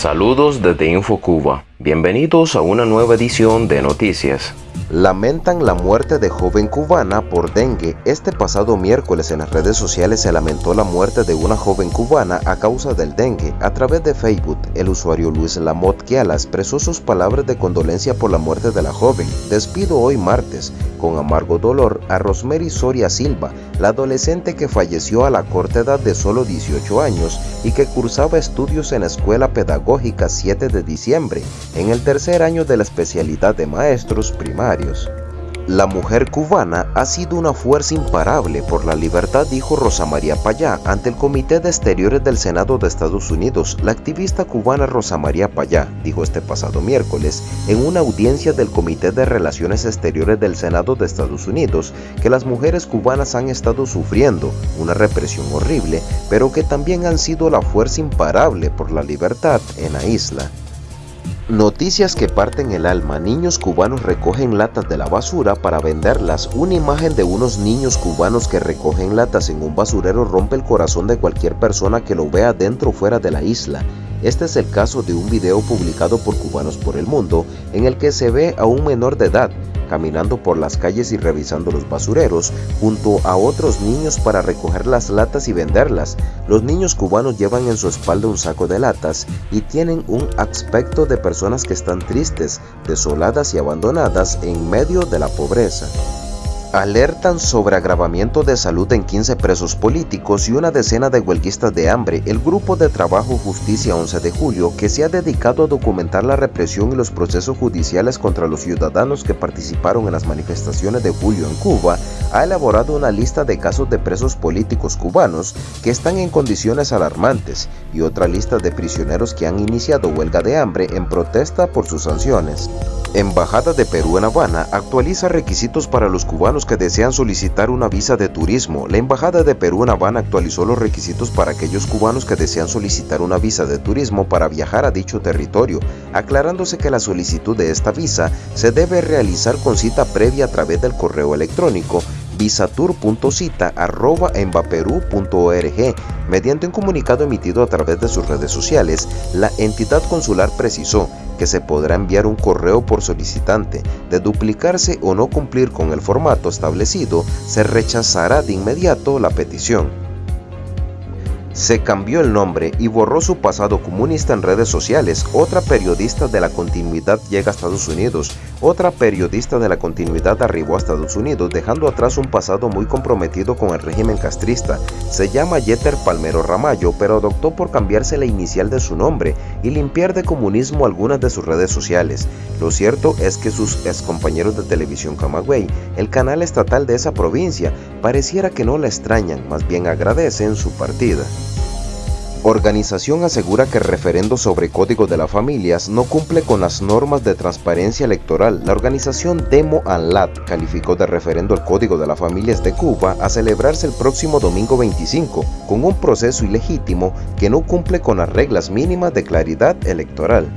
Saludos desde InfoCuba. Bienvenidos a una nueva edición de Noticias. Lamentan la muerte de joven cubana por dengue. Este pasado miércoles en las redes sociales se lamentó la muerte de una joven cubana a causa del dengue. A través de Facebook, el usuario Luis Lamot Kiala expresó sus palabras de condolencia por la muerte de la joven. Despido hoy martes, con amargo dolor, a Rosemary Soria Silva, la adolescente que falleció a la corta edad de solo 18 años y que cursaba estudios en la Escuela Pedagógica 7 de diciembre, en el tercer año de la especialidad de maestros primarios. La mujer cubana ha sido una fuerza imparable por la libertad, dijo Rosa María Payá ante el Comité de Exteriores del Senado de Estados Unidos. La activista cubana Rosa María Payá dijo este pasado miércoles en una audiencia del Comité de Relaciones Exteriores del Senado de Estados Unidos que las mujeres cubanas han estado sufriendo una represión horrible, pero que también han sido la fuerza imparable por la libertad en la isla. Noticias que parten el alma. Niños cubanos recogen latas de la basura para venderlas. Una imagen de unos niños cubanos que recogen latas en un basurero rompe el corazón de cualquier persona que lo vea dentro o fuera de la isla. Este es el caso de un video publicado por Cubanos por el Mundo en el que se ve a un menor de edad caminando por las calles y revisando los basureros junto a otros niños para recoger las latas y venderlas. Los niños cubanos llevan en su espalda un saco de latas y tienen un aspecto de personas que están tristes, desoladas y abandonadas en medio de la pobreza. Alertan sobre agravamiento de salud en 15 presos políticos y una decena de huelguistas de hambre. El Grupo de Trabajo Justicia 11 de Julio, que se ha dedicado a documentar la represión y los procesos judiciales contra los ciudadanos que participaron en las manifestaciones de julio en Cuba, ha elaborado una lista de casos de presos políticos cubanos que están en condiciones alarmantes y otra lista de prisioneros que han iniciado huelga de hambre en protesta por sus sanciones. Embajada de Perú en Habana actualiza requisitos para los cubanos que desean solicitar una visa de turismo. La Embajada de Perú en Habana actualizó los requisitos para aquellos cubanos que desean solicitar una visa de turismo para viajar a dicho territorio, aclarándose que la solicitud de esta visa se debe realizar con cita previa a través del correo electrónico visatur.cita.embaperú.org. Mediante un comunicado emitido a través de sus redes sociales, la entidad consular precisó que se podrá enviar un correo por solicitante. De duplicarse o no cumplir con el formato establecido, se rechazará de inmediato la petición. Se cambió el nombre y borró su pasado comunista en redes sociales. Otra periodista de la continuidad llega a Estados Unidos. Otra periodista de la continuidad arribó a Estados Unidos dejando atrás un pasado muy comprometido con el régimen castrista. Se llama Yeter Palmero Ramallo, pero adoptó por cambiarse la inicial de su nombre y limpiar de comunismo algunas de sus redes sociales. Lo cierto es que sus excompañeros de televisión Camagüey, el canal estatal de esa provincia, pareciera que no la extrañan, más bien agradecen su partida. Organización asegura que el referendo sobre Código de las Familias no cumple con las normas de transparencia electoral. La organización Demo Anlat calificó de referendo el Código de las Familias de Cuba a celebrarse el próximo domingo 25, con un proceso ilegítimo que no cumple con las reglas mínimas de claridad electoral.